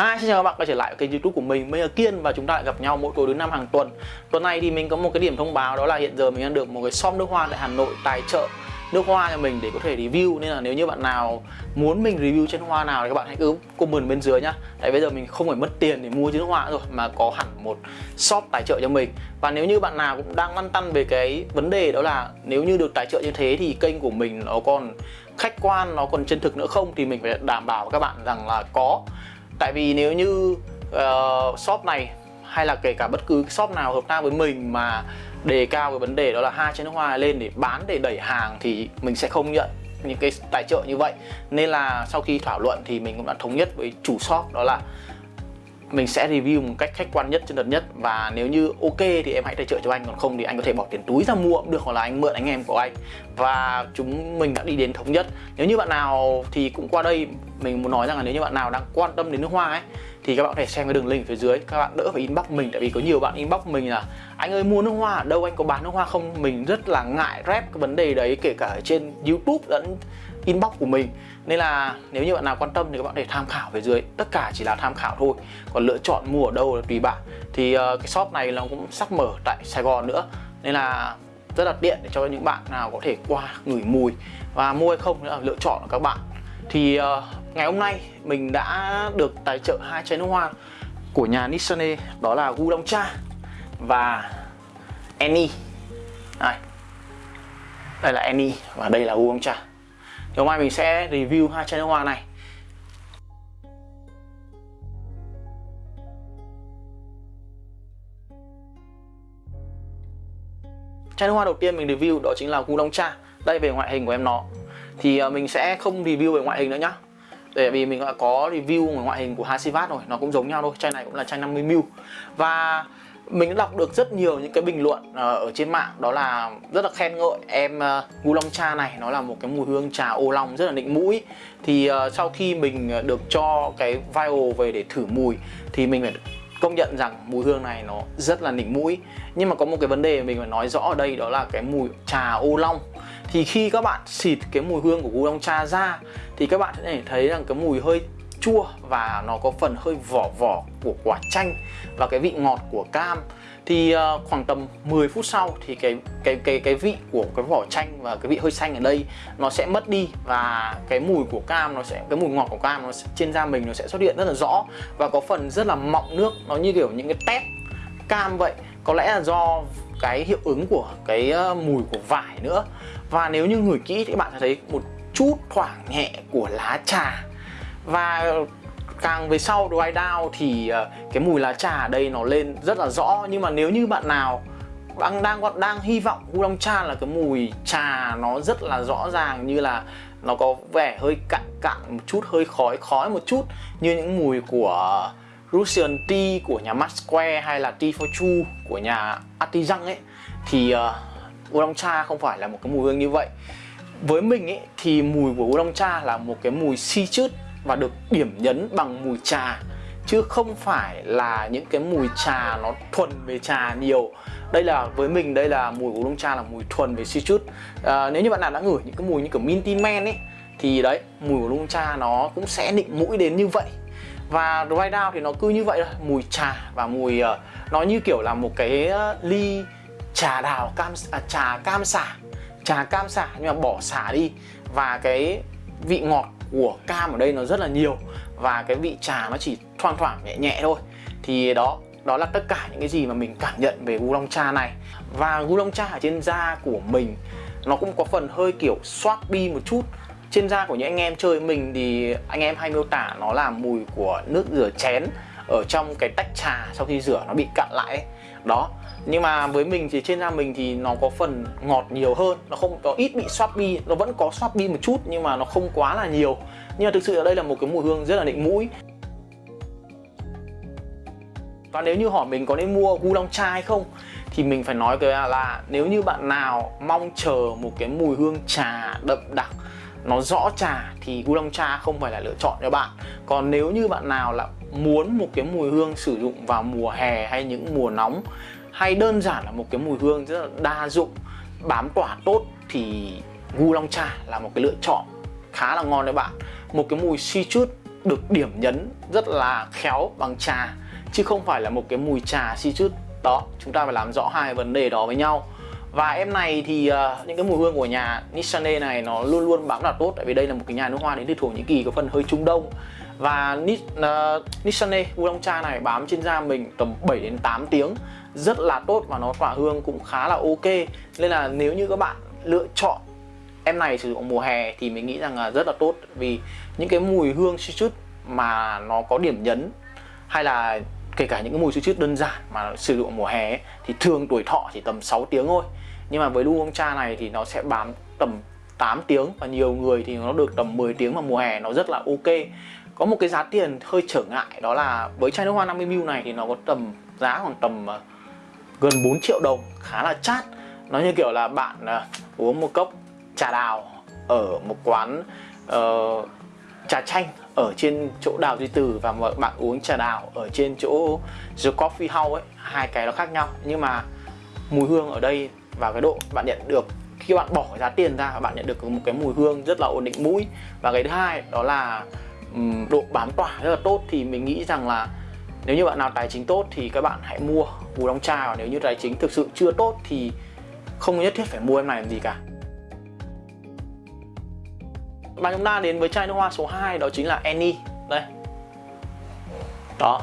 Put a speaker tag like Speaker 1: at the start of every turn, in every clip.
Speaker 1: Hai xin chào các bạn quay trở lại kênh youtube của mình Mình là Kiên và chúng ta lại gặp nhau mỗi tối thứ năm hàng tuần. Tuần này thì mình có một cái điểm thông báo đó là hiện giờ mình đang được một cái shop nước hoa tại Hà Nội tài trợ nước hoa cho mình để có thể review. Nên là nếu như bạn nào muốn mình review trên hoa nào thì các bạn hãy cứ comment bên dưới nhá. Tại bây giờ mình không phải mất tiền để mua trên nước hoa rồi Mà có hẳn một shop tài trợ cho mình. Và nếu như bạn nào cũng đang lăn tăn về cái vấn đề đó là Nếu như được tài trợ như thế thì kênh của mình nó còn khách quan, nó còn chân thực nữa không Thì mình phải đảm bảo với các bạn rằng là có tại vì nếu như uh, shop này hay là kể cả bất cứ shop nào hợp tác với mình mà đề cao cái vấn đề đó là hai chai nước hoa lên để bán để đẩy hàng thì mình sẽ không nhận những cái tài trợ như vậy. Nên là sau khi thảo luận thì mình cũng đã thống nhất với chủ shop đó là mình sẽ review một cách khách quan nhất, chân thật nhất. Và nếu như ok thì em hãy tài trợ cho anh, còn không thì anh có thể bỏ tiền túi ra mua cũng được, hoặc là anh mượn anh em của anh. Và chúng mình đã đi đến thống nhất. Nếu như bạn nào thì cũng qua đây, mình muốn nói rằng là nếu như bạn nào đang quan tâm đến nước hoa ấy, thì các bạn có thể xem cái đường link phía dưới. Các bạn đỡ phải inbox mình, tại vì có nhiều bạn inbox mình là, anh ơi, mua nước hoa ở đâu? Anh có bán nước hoa không? Mình rất là ngại rep cái vấn đề đấy, kể cả trên youtube lẫn inbox của mình. Nên là nếu như bạn nào quan tâm thì các bạn có thể tham khảo về dưới. Tất cả chỉ là tham khảo thôi. Còn lựa chọn mua ở đâu là tùy bạn. Thì uh, cái shop này nó cũng sắp mở tại Sài Gòn nữa. Nên là rất là tiện để cho những bạn nào có thể qua ngửi mùi. Và mua hay không nữa là lựa chọn của các bạn. Thì uh, ngày hôm nay mình đã được tài trợ hai chai nước hoa của nhà Nissane đó là Gudong Cha và Annie. Đây đây là Annie và đây là Gudong Cha thì hôm nay mình sẽ review hai chai nước hoa này. Chai nước hoa đầu tiên mình review đó chính là Gu Long Cha, đây về ngoại hình của em nó. Thì ờ, mình sẽ không review về ngoại hình nữa nhá. Tại vì mình đã có review về ngoại hình của Hasivat rồi, nó cũng giống nhau thôi, chai này cũng là chai 50ml và mình đã đọc được rất nhiều những cái bình luận ờ, ở trên mạng. Đó là rất là khen ngợi em ờ, ngu long cha này. Nó là một cái mùi hương trà ô long rất là nịnh mũi. Thì ờ, sau khi mình được cho cái vial về để thử mùi thì mình phải công nhận rằng mùi hương này nó rất là nịnh mũi. Nhưng mà có một cái vấn đề mình phải nói rõ ở đây, đó là cái mùi trà ô long. Thì khi các bạn xịt cái mùi hương của gu long cha ra thì các bạn sẽ thấy rằng cái mùi hơi chua và nó có phần hơi vỏ vỏ của quả chanh và cái vị ngọt của cam. Thì uh, khoảng tầm 10 phút sau thì cái cái cái cái vị của cái vỏ chanh và cái vị hơi xanh ở đây nó sẽ mất đi và cái mùi của cam nó sẽ cái mùi ngọt của cam nó sẽ, trên da mình nó sẽ xuất hiện rất là rõ và có phần rất là mọng nước nó như kiểu những cái tép cam vậy. Có lẽ là do cái hiệu ứng của cái ờ, mùi của vải nữa. Và nếu như ngửi kỹ thì bạn sẽ thấy một chút thoảng nhẹ của lá trà và càng về sau dry down thì ờ, cái mùi lá trà ở đây nó lên rất là rõ. Nhưng mà nếu như bạn nào đang đang đang hy vọng Long cha là cái mùi trà nó rất là rõ ràng như là nó có vẻ hơi cạn cạn một chút hơi khói khói một chút như những mùi của Russian Tea của nhà Max Square hay là Tea for Chu của nhà Artisan ấy thì ờ, uh, oolong cha không phải là một cái mùi hương như vậy. Với mình ấy thì mùi của oolong cha là một cái mùi si chứt và được điểm nhấn bằng mùi trà chứ không phải là những cái mùi trà nó thuần về trà nhiều. Đây là với mình đây là mùi của lông cha là mùi thuần về citrus. À, nếu như bạn nào đã ngửi những cái mùi như kiểu minty men ấy thì đấy mùi của lông cha nó cũng sẽ định mũi đến như vậy. Và dry down thì nó cứ như vậy thôi mùi trà và mùi uh, nó như kiểu là một cái ờ, ly trà đào cam à, trà cam xả. Trà cam xả nhưng mà bỏ xả đi. Và cái vị ngọt của cam ở đây nó rất là nhiều và cái vị trà nó chỉ thoang thoảng, nhẹ nhẹ thôi. Thì đó đó là tất cả những cái gì mà mình cảm nhận về gu long cha này. Và gu long cha ở trên da của mình, nó cũng có phần hơi kiểu swappy một chút. Trên da của những anh em chơi mình thì anh em hay miêu tả nó là mùi của nước rửa chén ở trong cái tách trà sau khi rửa nó bị cặn lại ấy. đó nhưng mà với mình thì trên da mình thì nó có phần ngọt nhiều hơn. Nó không có ít bị swappy nó vẫn có swappy một chút nhưng mà nó không quá là nhiều. Nhưng mà thực sự ở đây là một cái mùi hương rất là định mũi. Và nếu như hỏi mình có nên mua gu long cha hay không, thì mình phải nói cái là nếu như bạn nào mong chờ một cái mùi hương trà đậm đặc, nó rõ trà, thì gu long cha không phải là lựa chọn cho bạn. Còn nếu như bạn nào là muốn một cái mùi hương sử dụng vào mùa hè hay những mùa nóng hay đơn giản là một cái mùi hương rất là đa dụng bám tỏa tốt thì gu long cha là một cái lựa chọn khá là ngon đấy bạn. Một cái mùi citrus được điểm nhấn rất là khéo bằng trà chứ không phải là một cái mùi trà citrus đó chúng ta phải làm rõ hai vấn đề đó với nhau. Và em này thì uh, những cái mùi hương của nhà Nissane này nó luôn luôn bám là tốt tại vì đây là một cái nhà nước hoa đến từ Thổ Nhĩ Kỳ có phần hơi Trung Đông. Và Nishane, uh, ờ, Nissane Cha này bám trên da mình tầm 7 đến 8 tiếng rất là tốt và nó tỏa hương cũng khá là ok. Nên là nếu như các bạn lựa chọn em này sử dụng mùa hè thì mình nghĩ rằng là rất là tốt. Vì những cái mùi hương citrus mà nó có điểm nhấn hay là kể cả những cái mùi citrus đơn giản mà sử dụng mùa hè ấy, thì thường tuổi thọ chỉ tầm 6 tiếng thôi. Nhưng mà với lu ông cha này thì nó sẽ bám tầm 8 tiếng và nhiều người thì nó được tầm 10 tiếng mà mùa hè nó rất là ok. Có một cái giá tiền hơi trở ngại đó là với chai nước hoa 50ml này thì nó có tầm giá khoảng tầm ờ, gần 4 triệu đồng khá là chát. Nó như kiểu là bạn uh, uống một cốc trà đào ở một quán uh, trà chanh ở trên chỗ đào duy từ và bạn uống trà đào ở trên chỗ the coffee house ấy. Hai cái nó khác nhau nhưng mà mùi hương ở đây và cái độ bạn nhận được khi bạn bỏ giá tiền ra bạn nhận được một cái mùi hương rất là ổn định mũi. Và cái thứ hai đó là độ bám tỏa rất là tốt. Thì mình nghĩ rằng là nếu như bạn nào tài chính tốt thì các bạn hãy mua bù đóng chai nếu như tài chính thực sự chưa tốt thì không nhất thiết phải mua em này làm gì cả. Và chúng ta đến với chai nước hoa số 2 đó chính là Annie. Đây. Đó.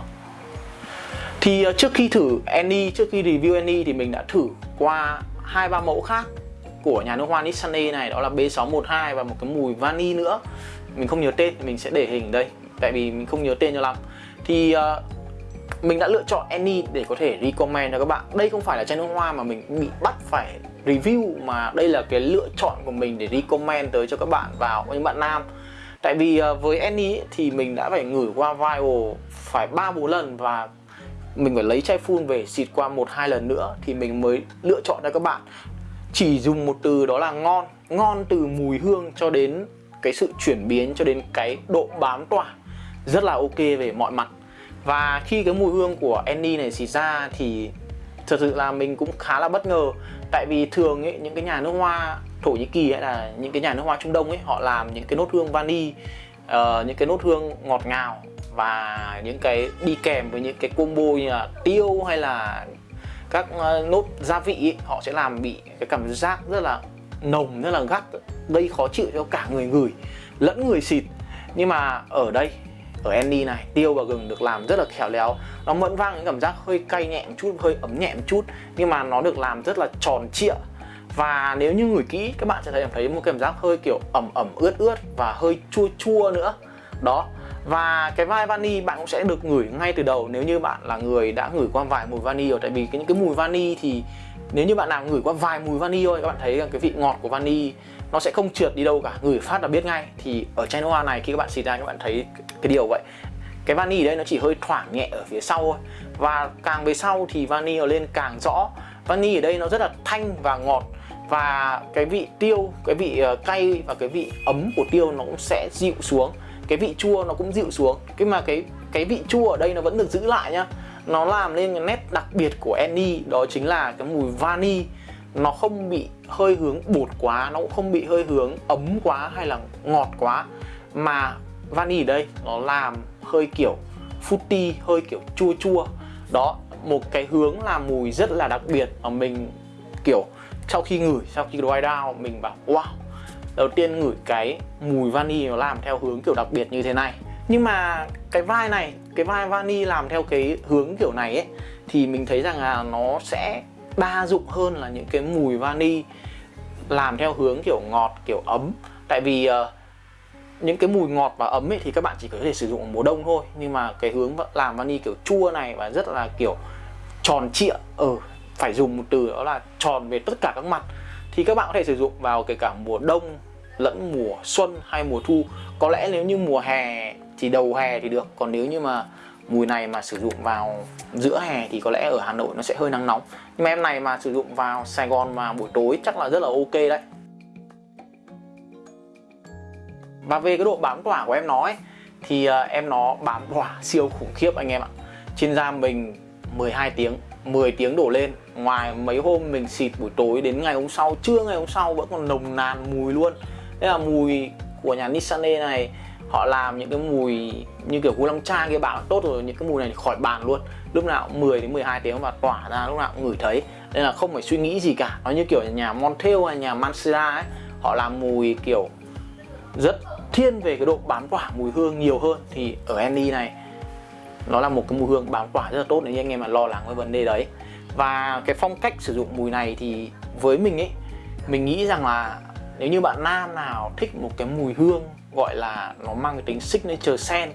Speaker 1: Thì ờ, trước khi thử Annie trước khi review Annie thì mình đã thử qua hai ba mẫu khác của nhà nước hoa Nissane này đó là B612 và một cái mùi vani nữa. Mình không nhớ tên mình sẽ để hình đây tại vì mình không nhớ tên cho lắm. Thì uh, mình đã lựa chọn any để có thể recommend cho các bạn. Đây không phải là chai nước hoa mà mình bị bắt phải review, mà đây là cái lựa chọn của mình để recommend tới cho các bạn vào những bạn nam. Tại vì ờ, với any thì mình đã phải ngửi qua Vial phải ba bốn lần và mình phải lấy chai full về xịt qua một hai lần nữa thì mình mới lựa chọn cho các bạn. Chỉ dùng một từ đó là ngon. Ngon từ mùi hương cho đến cái sự chuyển biến, cho đến cái độ bám tỏa. Rất là ok về mọi mặt và khi cái mùi hương của Annie này xịt ra thì thật sự là mình cũng khá là bất ngờ. Tại vì thường ấy, những cái nhà nước hoa Thổ Nhĩ Kỳ hay là những cái nhà nước hoa Trung Đông ấy họ làm những cái nốt hương vani uh, những cái nốt hương ngọt ngào và những cái đi kèm với những cái combo như là tiêu hay là các uh, nốt gia vị ấy, họ sẽ làm bị cái cảm giác rất là nồng rất là gắt gây khó chịu cho cả người ngửi lẫn người xịt. Nhưng mà ở đây ở Andy này, tiêu và gừng được làm rất là khéo léo. Nó vẫn vang những cảm giác hơi cay nhẹ một chút, hơi ấm nhẹ một chút, nhưng mà nó được làm rất là tròn trịa. Và nếu như ngửi kỹ, các bạn sẽ thấy thấy một cảm giác hơi kiểu ẩm ẩm, ướt ướt và hơi chua chua nữa. Đó. Và cái vai vani bạn cũng sẽ được ngửi ngay từ đầu nếu như bạn là người đã ngửi qua vài mùi vani rồi. Tại vì cái, những cái mùi vani thì nếu như bạn nào ngửi qua vài mùi vani thôi, các bạn thấy cái vị ngọt của vani nó sẽ không trượt đi đâu cả. Ngửi phát là biết ngay. Thì ở chai nước hoa này, khi các bạn xịt ra, các bạn thấy cái điều vậy. Cái vani ở đây nó chỉ hơi thoảng nhẹ ở phía sau thôi. Và càng về sau thì vani ở lên càng rõ. Vani ở đây nó rất là thanh và ngọt. Và cái vị tiêu, cái vị ờ, cay và cái vị ấm của tiêu nó cũng sẽ dịu xuống. Cái vị chua nó cũng dịu xuống. Cái mà cái cái vị chua ở đây nó vẫn được giữ lại nhá nó làm nên cái nét đặc biệt của Annie đó chính là cái mùi vani. Nó không bị hơi hướng bột quá, nó cũng không bị hơi hướng ấm quá hay là ngọt quá. Mà vani ở đây, nó làm hơi kiểu fruity, hơi kiểu chua chua. Đó, một cái hướng làm mùi rất là đặc biệt mà mình kiểu sau khi ngửi, sau khi dry down, mình bảo, wow! Đầu tiên ngửi cái mùi vani nó làm theo hướng kiểu đặc biệt như thế này nhưng mà cái vai này cái vai vani làm theo cái hướng kiểu này ấy thì mình thấy rằng là nó sẽ đa dụng hơn là những cái mùi vani làm theo hướng kiểu ngọt kiểu ấm. Tại vì uh, những cái mùi ngọt và ấm ấy thì các bạn chỉ có thể sử dụng ở mùa đông thôi. Nhưng mà cái hướng làm vani kiểu chua này và rất là kiểu tròn trịa ở ừ, phải dùng một từ đó là tròn về tất cả các mặt thì các bạn có thể sử dụng vào kể cả mùa đông lẫn mùa xuân hay mùa thu. Có lẽ nếu như mùa hè thì đầu hè thì được. Còn nếu như mà mùi này mà sử dụng vào giữa hè thì có lẽ ở Hà Nội nó sẽ hơi nắng nóng. Nhưng mà em này mà sử dụng vào Sài Gòn mà buổi tối chắc là rất là ok đấy. Và về cái độ bám tỏa của em nó ấy, thì ờ, em nó bám tỏa siêu khủng khiếp anh em ạ. Trên da mình 12 tiếng 10 tiếng đổ lên. Ngoài mấy hôm mình xịt buổi tối đến ngày hôm sau, trưa ngày hôm sau vẫn còn nồng nàn mùi luôn. Thế là mùi của nhà Nissan e này họ làm những cái mùi như kiểu Long Cha kia bảo tốt rồi, những cái mùi này khỏi bàn luôn. Lúc nào cũng 10 đến 12 tiếng và tỏa ra, lúc nào cũng ngửi thấy. Nên là không phải suy nghĩ gì cả. Nó như kiểu nhà Montel hay nhà mancera ấy, họ làm mùi kiểu rất thiên về cái độ bám tỏa, mùi hương nhiều hơn. Thì ở Andy này, nó là một cái mùi hương bám tỏa rất là tốt nếu như anh em mà lo lắng với vấn đề đấy. Và cái phong cách sử dụng mùi này thì với mình ấy, mình nghĩ rằng là nếu như bạn nam nào thích một cái mùi hương gọi là nó mang cái tính signature sen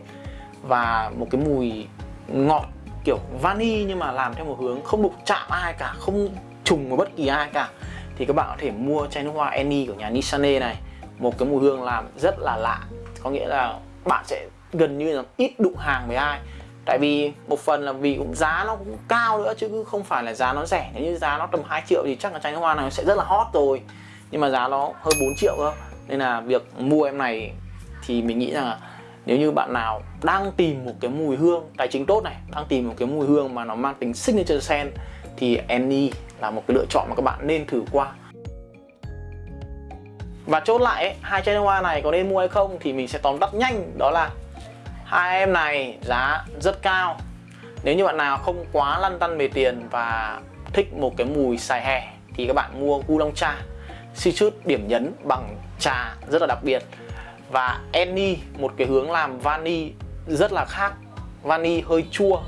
Speaker 1: và một cái mùi ngọt, kiểu vani nhưng mà làm theo một hướng không đụng chạm ai cả, không trùng với bất kỳ ai cả. Thì các bạn có thể mua chai nước hoa Annie của nhà Nissane này, một cái mùi hương làm rất là lạ. Có nghĩa là bạn sẽ gần như là ít đụng hàng với ai. Tại vì một phần là vì cũng giá nó cũng cao nữa, chứ không phải là giá nó rẻ. Nếu như giá nó tầm 2 triệu thì chắc là chai nước hoa này sẽ rất là hot rồi. Nhưng mà giá nó hơn 4 triệu cơ. Nên là việc mua em này thì mình nghĩ rằng là nếu như bạn nào đang tìm một cái mùi hương tài chính tốt này đang tìm một cái mùi hương mà nó mang tính signature scent thì Annie là một cái lựa chọn mà các bạn nên thử qua. Và chốt lại ấy, hai chai nước hoa này có nên mua hay không thì mình sẽ tóm tắt nhanh đó là hai em này giá rất cao. Nếu như bạn nào không quá lăn tăn về tiền và thích một cái mùi xài hè thì các bạn mua Oolong Cha Citrus điểm nhấn bằng trà rất là đặc biệt và any một cái hướng làm vani rất là khác. Vani hơi chua.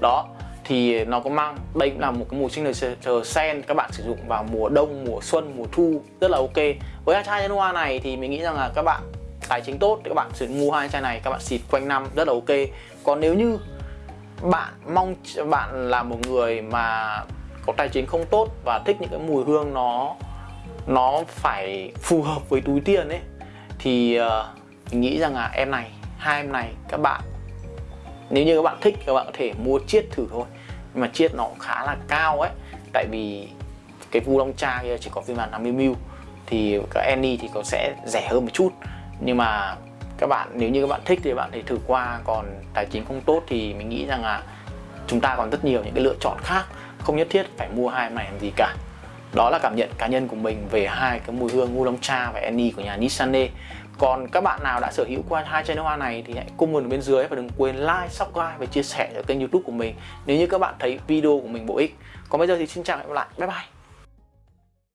Speaker 1: Đó, thì nó có mang, đây cũng là một cái mùi signature sen các bạn sử dụng vào mùa đông, mùa xuân, mùa thu, rất là ok. Với hai chai hoa này thì mình nghĩ rằng là các bạn, tài chính tốt thì các bạn sử dụng mua hai chai này, các bạn xịt quanh năm, rất là ok. Còn nếu như bạn mong, bạn là một người mà có tài chính không tốt và thích những cái mùi hương nó nó phải phù hợp với túi tiền ấy thì uh, mình nghĩ rằng là em này hai em này các bạn nếu như các bạn thích các bạn có thể mua chiết thử thôi. Nhưng mà chiết nó cũng khá là cao ấy. Tại vì cái vu long cha kia chỉ có phiên bản 50 mil. Thì các any thì có sẽ rẻ hơn một chút. Nhưng mà các bạn nếu như các bạn thích thì các bạn thể thử qua. Còn tài chính không tốt thì mình nghĩ rằng là chúng ta còn rất nhiều những cái lựa chọn khác. Không nhất thiết phải mua hai em này làm gì cả đó là cảm nhận cá nhân của mình về hai cái mùi hương Ulong Cha và Annie của nhà Nissane còn các bạn nào đã sở hữu qua hai chai nước hoa này thì hãy comment ở bên dưới và đừng quên like, subscribe và chia sẻ cho kênh youtube của mình nếu như các bạn thấy video của mình bổ ích. Còn bây giờ thì xin chào và hẹn gặp lại. Bye bye.